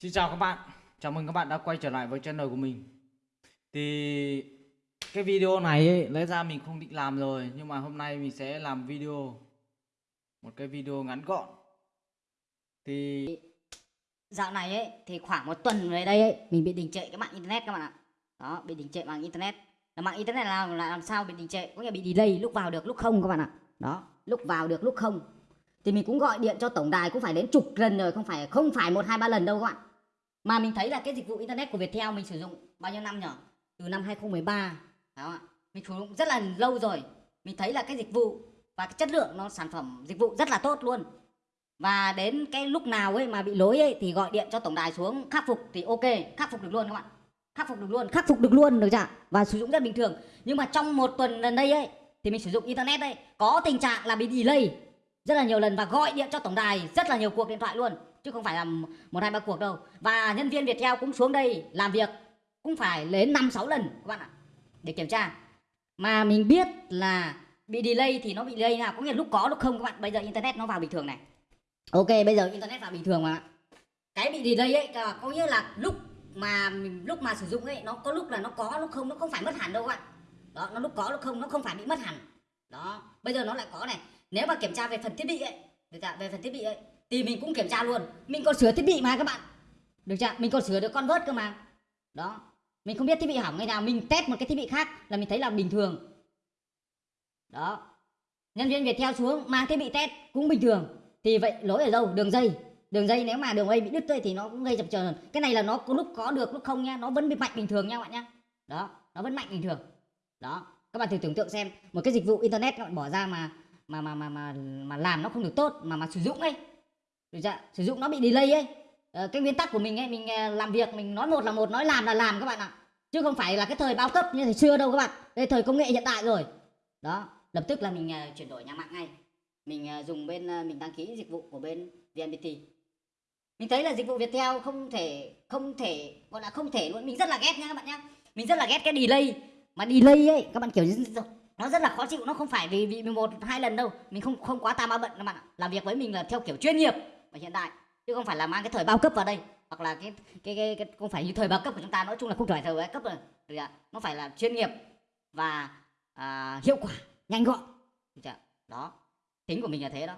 Xin chào các bạn, chào mừng các bạn đã quay trở lại với channel của mình Thì cái video này ấy, lẽ ra mình không định làm rồi Nhưng mà hôm nay mình sẽ làm video Một cái video ngắn gọn Thì Dạo này ấy thì khoảng một tuần về đây ấy mình bị đình trệ cái mạng internet các bạn ạ. Đó, bị đình trệ mạng internet. Là mạng internet là làm, là làm sao bị đình trệ? Có nghĩa bị delay lúc vào được lúc không các bạn ạ. Đó, lúc vào được lúc không. Thì mình cũng gọi điện cho tổng đài cũng phải đến chục lần rồi, không phải không phải một hai ba lần đâu các bạn. Mà mình thấy là cái dịch vụ internet của Viettel mình sử dụng bao nhiêu năm nhỉ? Từ năm 2013. Đó ạ. Mình sử dụng rất là lâu rồi. Mình thấy là cái dịch vụ và cái chất lượng nó sản phẩm dịch vụ rất là tốt luôn và đến cái lúc nào ấy mà bị lỗi ấy thì gọi điện cho tổng đài xuống, khắc phục thì ok, khắc phục được luôn các bạn khắc phục được luôn, khắc phục được luôn được chưa và sử dụng rất bình thường nhưng mà trong một tuần gần đây ấy thì mình sử dụng internet đây có tình trạng là bị delay rất là nhiều lần và gọi điện cho tổng đài rất là nhiều cuộc điện thoại luôn chứ không phải là một hai ba cuộc đâu. Và nhân viên Viettel cũng xuống đây làm việc, cũng phải đến năm sáu lần các bạn ạ, để kiểm tra. Mà mình biết là bị delay thì nó bị delay nào, có nghĩa là lúc có lúc không các bạn. Bây giờ internet nó vào bình thường này. Ok, bây giờ internet vào bình thường mà. Cái bị delay ấy à, có nghĩa là lúc mà mình, lúc mà sử dụng ấy, nó có lúc là nó có, lúc không, nó không phải mất hẳn đâu các bạn. Đó, nó lúc có, lúc không, nó không phải bị mất hẳn. Đó, bây giờ nó lại có này. Nếu mà kiểm tra về phần thiết bị ấy về phần thiết bị ấy thì mình cũng kiểm tra luôn. Mình còn sửa thiết bị mà các bạn. Được chưa? Mình còn sửa được con vớt cơ mà. Đó. Mình không biết thiết bị hỏng ngày nào. Mình test một cái thiết bị khác là mình thấy là bình thường. Đó. Nhân viên việt theo xuống, mang thiết bị test cũng bình thường. Thì vậy, lỗi ở đâu? Đường dây. Đường dây nếu mà đường dây bị đứt dây thì nó cũng gây chập chờn. Cái này là nó có lúc có được, lúc không nha. Nó vẫn bị mạnh bình thường nha các bạn nhá. Đó. Nó vẫn mạnh bình thường. Đó. Các bạn thử tưởng tượng xem. Một cái dịch vụ internet các bạn bỏ ra mà mà mà mà mà mà làm nó không được tốt, mà mà sử dụng ấy được chưa? sử dụng nó bị delay ấy. Ờ, cái nguyên tắc của mình ấy mình ờ, làm việc mình nói một là một nói làm là làm các bạn ạ. Chứ không phải là cái thời bao cấp như thời xưa đâu các bạn. Đây thời công nghệ hiện đại rồi. Đó lập tức là mình uh, chuyển đổi nhà mạng ngay. Mình uh, dùng bên uh, mình đăng ký dịch vụ của bên VNPT mình thấy là dịch vụ Viettel không thể không thể gọi là không thể luôn. Mình rất là ghét nha các bạn nhá. Mình rất là ghét cái delay. Mà delay ấy các bạn kiểu nó rất là khó chịu. Nó không phải vì vì một hai lần đâu. Mình không không quá tam ba bận các bạn ạ. Làm việc với mình là theo kiểu chuyên nghiệp và hiện đại chứ không phải là mang cái thời bao cấp vào đây hoặc là cái cái cái, cái không phải như thời bao cấp của chúng ta nói chung là không phải thời bao cấp rồi. Nó phải là chuyên nghiệp và à, hiệu quả nhanh gọn. Đó. Tính của mình là thế đó.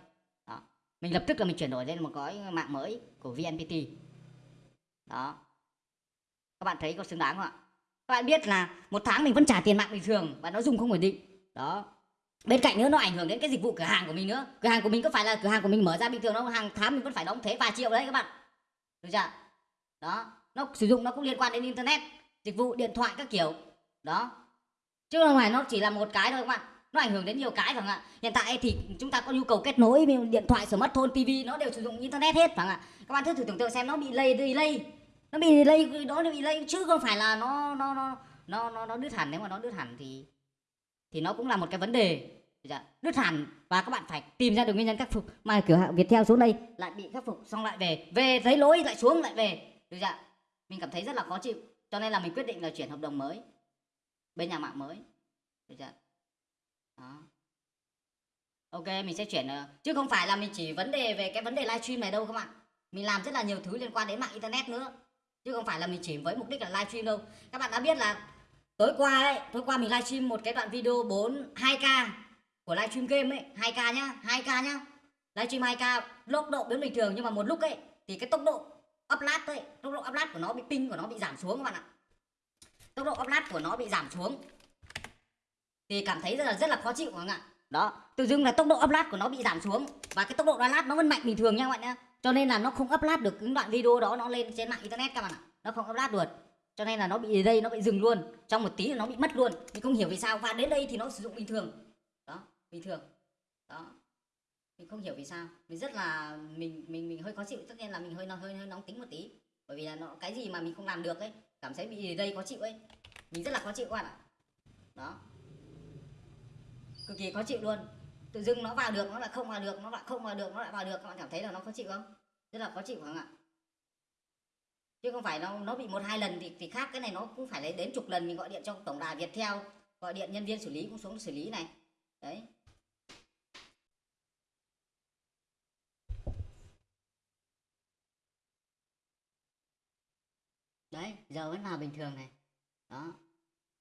đó. Mình lập tức là mình chuyển đổi lên một gói mạng mới của vnpt đó. Các bạn thấy có xứng đáng không ạ? Các bạn biết là một tháng mình vẫn trả tiền mạng bình thường và nó dùng không ổn định. Đó bên cạnh nữa nó ảnh hưởng đến cái dịch vụ cửa hàng của mình nữa. Cửa hàng của mình có phải là cửa hàng của mình mở ra bình thường nó hàng tháng mình vẫn phải đóng thuế vài triệu đấy các bạn. Được chưa? Đó. Nó sử dụng nó cũng liên quan đến internet dịch vụ điện thoại các kiểu. Đó. Chứ không phải nó chỉ là một cái thôi các bạn. Nó ảnh hưởng đến nhiều cái phải không ạ hiện tại thì chúng ta có nhu cầu kết nối điện thoại smartphone tv nó đều sử dụng internet hết phải không ạ các bạn thử tưởng tượng xem nó bị lây delay. Nó bị delay đó nó bị lây. Chứ không phải là nó nó nó nó nó, nó đứt hẳn. Nếu mà nó đứt hẳn thì thì nó cũng là một cái vấn đề. Dạ, Đứt hẳn. Và các bạn phải tìm ra được nguyên nhân khắc phục. Mà cửa hàng Viettel xuống đây, lại bị khắc phục, xong lại về. Về thấy lỗi, lại xuống, lại về. Được chưa mình cảm thấy rất là khó chịu. Cho nên là mình quyết định là chuyển hợp đồng mới. Bên nhà mạng mới. Được chưa đó. ok, mình sẽ chuyển ờ, chứ không phải là mình chỉ vấn đề về cái vấn đề livestream này đâu các bạn. Mình làm rất là nhiều thứ liên quan đến mạng internet nữa. Chứ không phải là mình chỉ với mục đích là livestream đâu. Các bạn đã biết là tối qua ấy, tối qua mình livestream một cái đoạn video 4 2k của livestream game ấy 2k nhá 2k nhá. Livestream 2k tốc độ biến bình thường nhưng mà một lúc ấy thì cái tốc độ upload ấy, tốc độ upload của nó bị ping, của nó bị giảm xuống các bạn ạ. Tốc độ upload của nó bị giảm xuống. Thì cảm thấy rất là rất là khó chịu các bạn ạ. Đó, tự dưng là tốc độ upload của nó bị giảm xuống. Và cái tốc độ download nó vẫn mạnh bình thường nha các bạn nhá. Cho nên là nó không upload được những đoạn video đó nó lên trên mạng internet các bạn ạ. Nó không upload được cho nên là nó bị đây, nó bị dừng luôn. Trong một tí là nó bị mất luôn. Mình không hiểu vì sao. Và đến đây thì nó sử dụng bình thường. Đó, bình thường. Đó. Mình không hiểu vì sao. Mình rất là, mình mình mình hơi khó chịu. Tất nhiên là mình hơi hơi hơi nóng tính một tí. Bởi vì là nó, cái gì mà mình không làm được ấy, cảm thấy bị đây khó chịu ấy. Mình rất là khó chịu các bạn ạ. Đó. Cực kỳ khó chịu luôn. Tự dưng nó vào được, nó lại không vào được, nó lại không vào được, nó lại vào được. Các bạn cảm thấy là nó khó chịu không? Rất là khó chịu không ạ? Chứ không phải nó nó bị một hai lần thì thì khác, cái này nó cũng phải lấy đến chục lần mình gọi điện cho tổng đài Viettel, gọi điện nhân viên xử lý cũng xuống xử lý này. Đấy. Đấy, giờ vẫn là bình thường này. Đó.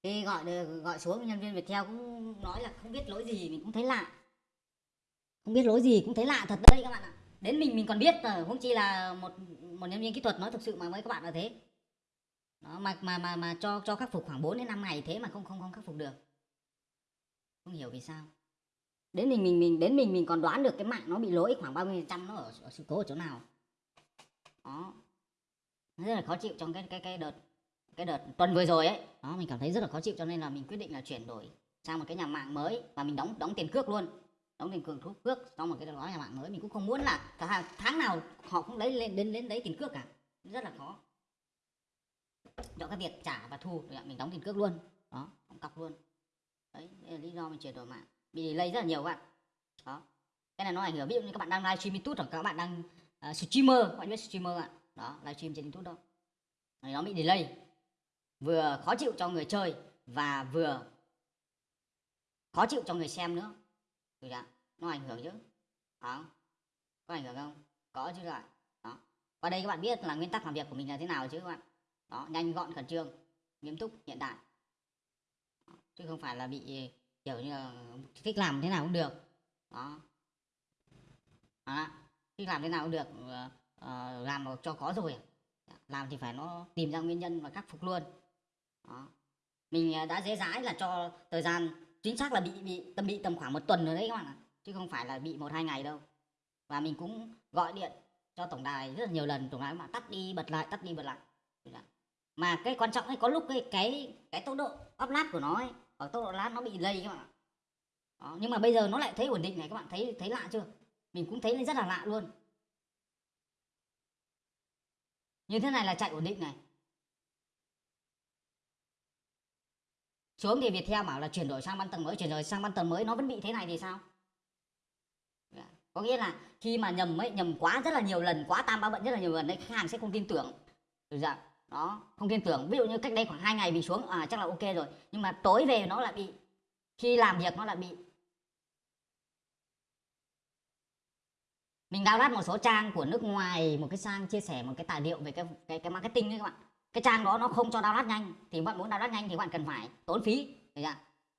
Khi gọi gọi xuống, nhân viên Viettel cũng nói là không biết lỗi gì, mình cũng thấy lạ. Không biết lỗi gì cũng thấy lạ thật đấy các bạn ạ đến mình mình còn biết ờ, rồi không chỉ là một một nhân viên kỹ thuật nói thực sự mà với các bạn là thế. Đó, mà mà mà mà cho cho khắc phục khoảng 4 đến 5 ngày thế mà không không không khắc phục được. Không hiểu vì sao. Đến mình mình mình đến mình mình còn đoán được cái mạng nó bị lỗi khoảng bao nhiêu phần trăm nó ở, ở sự cố ở chỗ nào. Đó. Nó rất là khó chịu trong cái cái cái đợt cái đợt tuần vừa rồi ấy. Đó mình cảm thấy rất là khó chịu cho nên là mình quyết định là chuyển đổi sang một cái nhà mạng mới và mình đóng đóng tiền cước luôn đóng tiền cước cước xong một cái đó nhà mạng mới mình cũng không muốn là cả tháng nào họ cũng lấy lên đến đến lấy tiền cước cả. Rất là khó. Cho cái việc trả và thu thì mình đóng tiền cước luôn. Đó đóng cọc luôn. Đấy đấy là lý do mình chuyển đổi mạng. Bị delay rất là nhiều các bạn. Đó. Cái này nó ảnh hưởng ví dụ như các bạn đang livestream youtube hoặc các bạn đang uh, streamer các bạn biết streamer ạ? Đó livestream trên youtube đó. Thì nó bị delay. Vừa khó chịu cho người chơi và vừa khó chịu cho người xem nữa được chưa? nó ảnh hưởng chứ. Đó. Có ảnh hưởng không? Có chứ rồi. đó. Qua đây các bạn biết là nguyên tắc làm việc của mình là thế nào chứ các bạn. Đó nhanh gọn khẩn trương nghiêm túc hiện đại. Đó, chứ không phải là bị kiểu như là thích làm thế nào cũng được. Đó. Đó. Thích làm thế nào cũng được uh, làm mà cho có rồi. Làm thì phải nó tìm ra nguyên nhân và khắc phục luôn. Đó. mình ờ, đã dễ dãi là cho thời gian chính xác là bị bị tâm bị tầm khoảng một tuần rồi đấy các bạn ạ. Chứ không phải là bị một, hai ngày đâu. Và mình cũng gọi điện cho tổng đài rất là nhiều lần, tổng đài mà tắt đi, bật lại, tắt đi, bật lại. Mà cái quan trọng ấy, có lúc cái cái cái tốc độ upload của nó ấy, ở tốc độ lát nó bị lây các bạn ạ. Đó. nhưng mà bây giờ nó lại thấy ổn định này, các bạn thấy thấy lạ chưa? Mình cũng thấy rất là lạ luôn. Như thế này là chạy ổn định này. Xuống thì Viettel bảo là chuyển đổi sang ban tầng mới, chuyển đổi sang ban tầng mới, nó vẫn bị thế này thì sao? Dạ, có nghĩa là khi mà nhầm ấy, nhầm quá rất là nhiều lần, quá tam ba bận rất là nhiều lần đấy khách hàng sẽ không tin tưởng. Được dạ đó, không tin tưởng. Ví dụ như cách đây khoảng hai ngày bị xuống à chắc là ok rồi. Nhưng mà tối về nó lại bị, khi làm việc nó lại bị. Mình download một số trang của nước ngoài, một cái trang chia sẻ một cái tài liệu về cái cái cái marketing đấy các bạn cái trang đó nó không cho download nhanh thì bạn muốn download nhanh thì bạn cần phải tốn phí.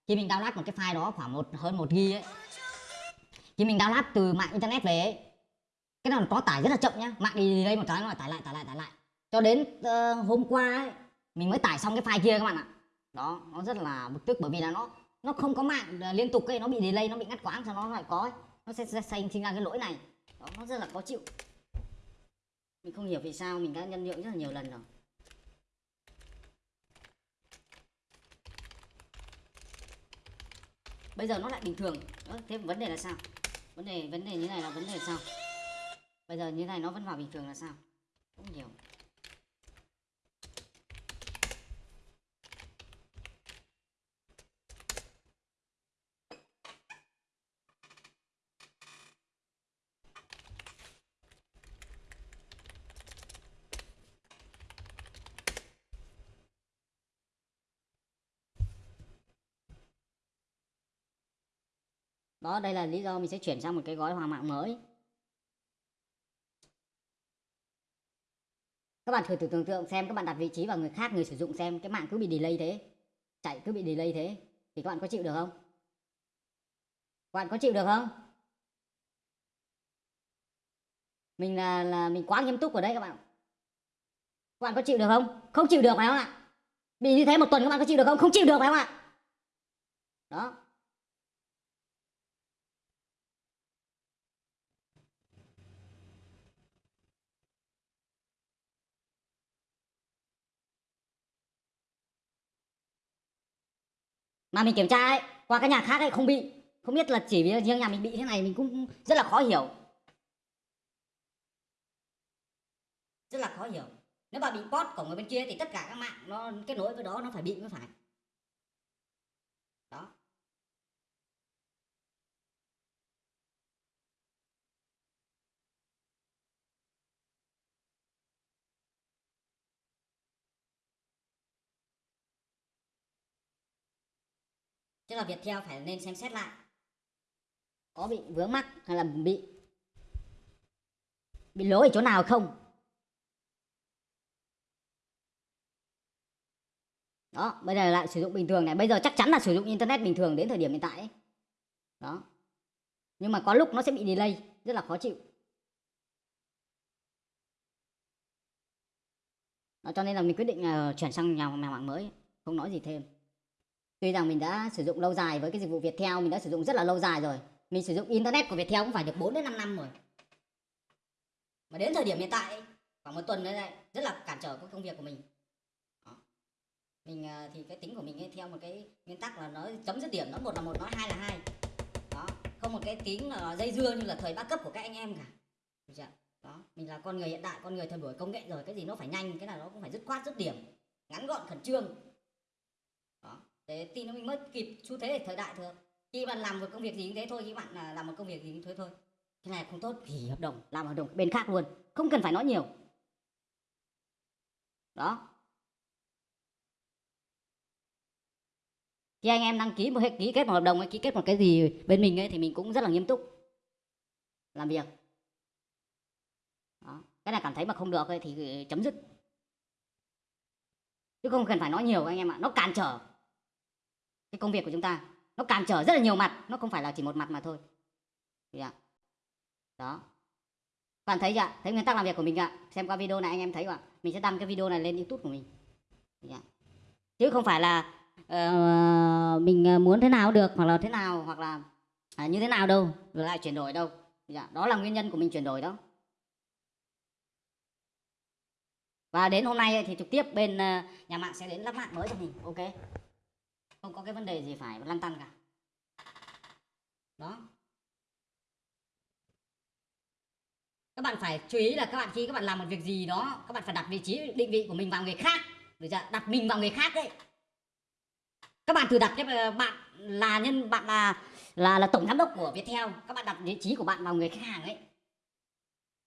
Khi mình download một cái file đó khoảng một hơn một ghi ấy khi mình download từ mạng internet về ấy, cái nào có tải rất là chậm nhá. Mạng đi đây một cái nó lại tải lại tải lại tải lại. Cho đến uh, hôm qua ấy, mình mới tải xong cái file kia các bạn ạ. Đó nó rất là bực tức bởi vì là nó nó không có mạng ờ, liên tục ấy nó bị delay nó bị ngắt quãng cho nó lại có ấy. nó sẽ, sẽ sinh sinh ra cái lỗi này. Đó, nó rất là khó chịu. Mình không hiểu vì sao mình đã nhân nhượng rất là nhiều lần rồi. Bây giờ nó lại bình thường. Đó, thế vấn đề là sao? Vấn đề vấn đề như này là vấn đề sao? Bây giờ như này nó vẫn vào bình thường là sao? Không hiểu. Đó, đây là lý do mình sẽ chuyển sang một cái gói hòa mạng mới. Các bạn thử thử tưởng tượng xem, các bạn đặt vị trí vào người khác, người sử dụng xem, cái mạng cứ bị delay thế, chạy cứ bị delay thế, thì các bạn có chịu được không? Các bạn có chịu được không? Mình là là mình quá nghiêm túc ở đây các bạn. Các bạn có chịu được không? Không chịu được phải không ạ? Bị như thế một tuần các bạn có chịu được không? Không chịu được phải không ạ? Đó. Mà mình kiểm tra ấy, qua cái nhà khác ấy không bị. Không biết là chỉ vì riêng nhà mình bị thế này mình cũng rất là khó hiểu. Rất là khó hiểu. Nếu mà bị post của người bên kia thì tất cả các mạng nó kết nối với đó, nó phải bị mới phải đó Tức là Viettel phải nên xem xét lại. Có bị vướng mắc hay là bị bị lỗi ở chỗ nào không? Đó bây giờ lại sử dụng bình thường này. Bây giờ chắc chắn là sử dụng internet bình thường đến thời điểm hiện tại ấy. đó. Nhưng mà có lúc nó sẽ bị delay rất là khó chịu. Đó, cho nên là mình quyết định uh, chuyển sang nhà, nhà mạng mới. Không nói gì thêm tuy rằng mình đã sử dụng lâu dài với cái dịch vụ Viettel mình đã sử dụng rất là lâu dài rồi. Mình sử dụng internet của Viettel cũng phải được 4 đến 5 năm rồi. Mà đến thời điểm hiện tại khoảng một tuần nữa đây rất là cản trở cái công việc của mình. Đó. mình à, thì cái tính của mình ấy, theo một cái nguyên tắc là nó chấm dứt điểm nó một là một nó hai là hai. Đó. Không một cái tính là dây dưa như là thời ba cấp của các anh em cả. Được chưa? đó. Mình là con người hiện đại con người thời buổi công nghệ rồi cái gì nó phải nhanh cái nào nó cũng phải dứt khoát dứt điểm ngắn gọn khẩn trương để tin nó mình mới kịp xu thế thời đại thường khi bạn làm một công việc gì cũng thế thôi, khi bạn à, làm một công việc gì cũng thế thôi. Cái này không tốt thì hợp đồng, làm hợp đồng bên khác luôn, không cần phải nói nhiều. Đó. Khi anh em đăng ký một ký kết một hợp đồng hay ký kết một cái gì bên mình ấy, thì mình cũng rất là nghiêm túc. Làm việc. Đó. cái này cảm thấy mà không được ấy, thì ừ, chấm dứt. Chứ không cần phải nói nhiều anh em ạ, nó cản trở cái công việc của chúng ta. Nó cản trở rất là nhiều mặt nó không phải là chỉ một mặt mà thôi. Dạ. đó. Bạn thấy chưa thấy nguyên tắc làm việc của mình ạ? Xem qua video này anh em thấy không ạ? Mình sẽ đăng cái video này lên youtube của mình. Dạ. chứ không phải là uh, mình ờ, muốn thế nào được hoặc là thế nào hoặc là à, như thế nào đâu rồi lại chuyển đổi đâu. Dạ. đó là nguyên nhân của mình chuyển đổi đó. Và đến hôm nay thì trực tiếp bên ờ, nhà mạng sẽ đến lắp mạng mới cho mình. Ok? Không có cái vấn đề gì phải lăn tăn cả. Đó. Các bạn phải chú ý là các bạn khi các bạn làm một việc gì đó, các bạn phải đặt vị trí, định vị của mình vào người khác. Được chưa? đặt mình vào người khác đấy. Các bạn thử đặt cái ờ, bạn là nhân, bạn là là là tổng giám đốc của Viettel. Các bạn đặt vị trí của bạn vào người khách hàng ấy.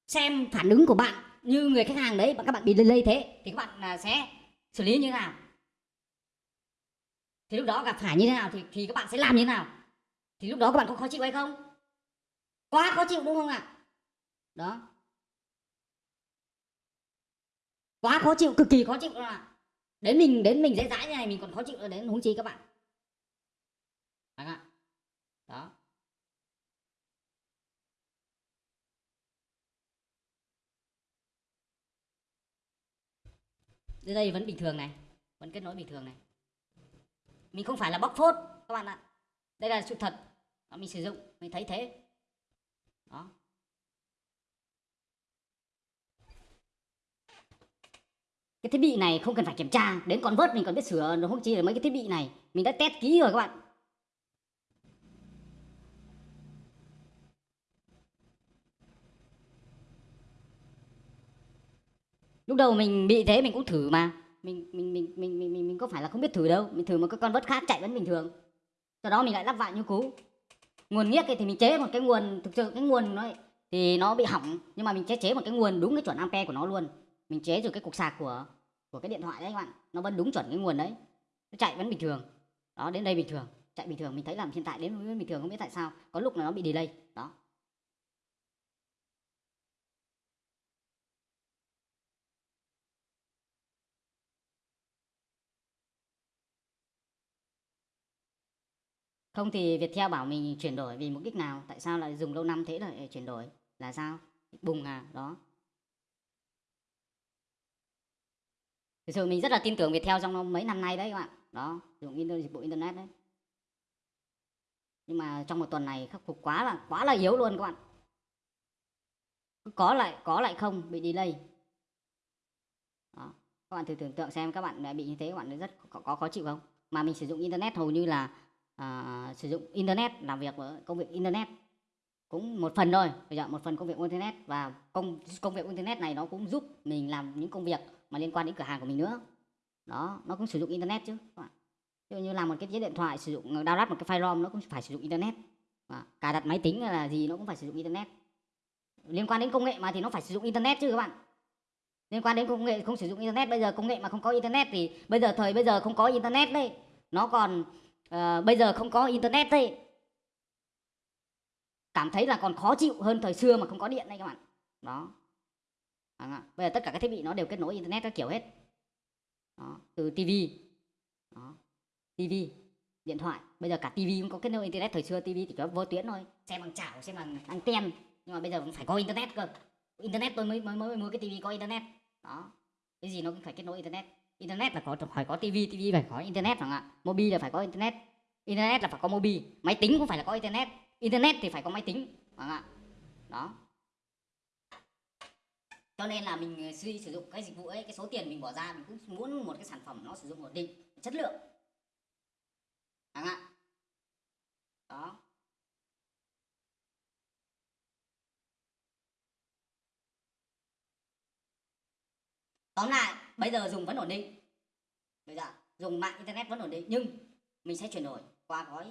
Xem phản ứng của bạn như người khách hàng đấy các bạn bị lây thế, thì các bạn à, sẽ xử lý như thế nào? Thì lúc đó gặp phải như thế nào thì thì các bạn sẽ làm như thế nào? Thì lúc đó các bạn có khó chịu hay không? Quá khó chịu đúng không ạ? Đó. Quá khó chịu, cực kỳ khó chịu luôn ạ? Đến mình đến mình dễ dãi như này, mình còn khó chịu đến huống chi các bạn. Đấy ạ. Đó. Đến đây vẫn bình thường này, vẫn kết nối bình thường này mình không phải là bóc phốt các bạn ạ. Đây là sự thật Đó, mình sử dụng mình thấy thế. Đó. Cái thiết bị này không cần phải kiểm tra đến con vớt mình còn biết sửa nó không chỉ là mấy cái thiết bị này. Mình đã test kỹ rồi các bạn. Lúc đầu mình bị thế mình cũng thử mà mình mình mình mình mình mình, mình có phải là không biết thử đâu. Mình thử một cái con vớt khác chạy vẫn bình thường. Sau đó mình lại lắp vạn như cũ. Nguồn nghiếc thì mình chế một cái nguồn thực sự cái nguồn nó thì nó bị hỏng nhưng mà mình chế chế một cái nguồn đúng cái chuẩn ampe của nó luôn. Mình chế rồi cái cục sạc của của cái điện thoại đấy các bạn. Nó vẫn đúng chuẩn cái nguồn đấy. Nó chạy vẫn bình thường. Đó đến đây bình thường. Chạy bình thường mình thấy làm hiện tại đến với bình thường không biết tại sao. Có lúc là nó bị delay. Đó. Không thì Viettel bảo mình chuyển đổi vì mục đích nào? Tại sao lại dùng lâu năm thế lại chuyển đổi? Là sao? Bùng à đó. Thực sự mình rất là tin tưởng Viettel trong mấy năm nay đấy các bạn. Đó dùng internet, dịch vụ internet đấy. Nhưng mà trong một tuần này khắc phục quá là quá là yếu luôn các bạn. Có lại có lại không bị delay. Đó. các bạn thử tưởng tượng xem các bạn bị như thế các bạn rất có, có khó chịu không? Mà mình sử dụng internet hầu như là à, sử dụng internet làm việc với công việc internet. Cũng một phần thôi bây giờ một phần công việc internet và công công việc internet này nó cũng giúp mình làm những công việc mà liên quan đến cửa hàng của mình nữa. Đó nó cũng sử dụng internet chứ ví dụ như làm một cái chiếc điện thoại sử dụng download một cái file rom nó cũng phải sử dụng internet. Và cài đặt máy tính là gì nó cũng phải sử dụng internet. Liên quan đến công nghệ mà thì nó phải sử dụng internet chứ các bạn. Liên quan đến công nghệ không sử dụng internet bây giờ công nghệ mà không có internet thì bây giờ thời bây giờ không có internet đấy nó còn Ờ, bây giờ không có internet đấy cảm thấy là còn khó chịu hơn thời xưa mà không có điện đây các bạn. Đó. À, bây giờ tất cả các thiết bị nó đều kết nối internet các kiểu hết. Đó, từ tivi đó tivi điện thoại. Bây giờ cả tivi cũng có kết nối internet. Thời xưa tivi chỉ có vô tuyến thôi. Xem bằng chảo xem bằng anten nhưng mà bây giờ cũng phải có internet cơ. Internet tôi mới mới mới mua cái tivi có internet. Đó. Cái gì nó cũng phải kết nối internet internet là có phải có tivi tivi phải có internet không ạ mobi là phải có internet. Internet là phải có mobi máy tính cũng phải là có internet. Internet thì phải có máy tính không ạ đó. Cho nên là mình ờ, suy sử dụng cái dịch vụ ấy, cái số tiền mình bỏ ra, mình cũng muốn một cái sản phẩm nó sử dụng ổn định, chất lượng. Không ạ đó. Tóm lại bây giờ dùng vẫn ổn định. Bây giờ dùng mạng internet vẫn ổn định nhưng mình sẽ chuyển đổi qua gói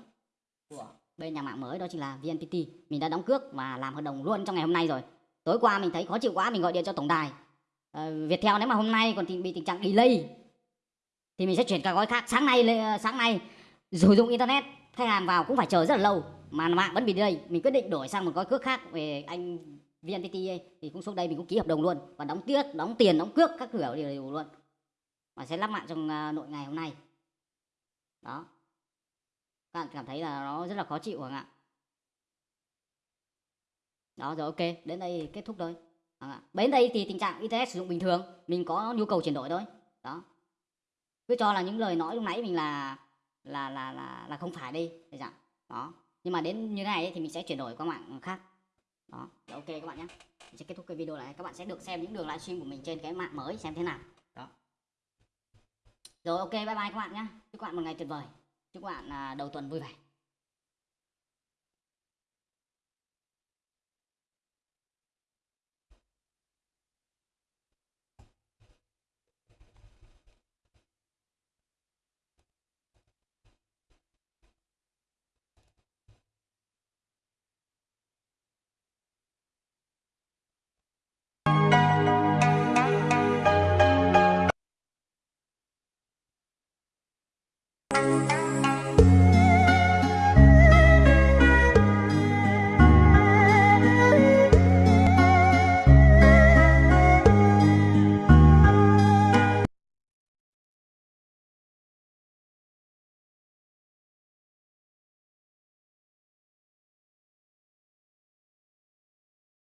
của bên nhà mạng mới đó chính là VNPT mình đã đóng cước và làm hợp đồng luôn trong ngày hôm nay rồi. Tối qua mình thấy khó chịu quá mình gọi điện cho tổng đài. Ờ, Viettel nếu mà hôm nay còn bị tình trạng delay thì mình sẽ chuyển cả gói khác. Sáng nay sáng nay sử dụng internet khách hàng vào cũng phải chờ rất là lâu mà mạng vẫn bị delay. Mình quyết định đổi sang một gói cước khác về anh VNPT ấy, thì cũng xuống đây mình cũng ký hợp đồng luôn. Và đóng tiết đóng tiền đóng cước các kiểu đều đều luôn. Và sẽ lắp mạng trong à, nội ngày hôm nay. Đó. Các bạn cảm thấy là nó rất là khó chịu không ạ. Đó rồi ok đến đây kết thúc thôi. Vâng ạ. đến đây thì tình trạng internet sử dụng bình thường mình có nhu cầu chuyển đổi thôi. Đó. Cứ cho là những lời nói lúc nãy mình là là là là là không phải đi để dạng đó. Nhưng mà đến như thế này ấy, thì mình sẽ chuyển đổi qua mạng khác đó Rồi, ok các bạn nhé. Mình sẽ kết thúc cái video này. Các bạn sẽ được xem những đường livestream của mình trên cái mạng mới xem thế nào. Đó. Rồi ok bye bye các bạn nhé. Chúc các bạn một ngày tuyệt vời. Chúc các bạn à, đầu tuần vui vẻ.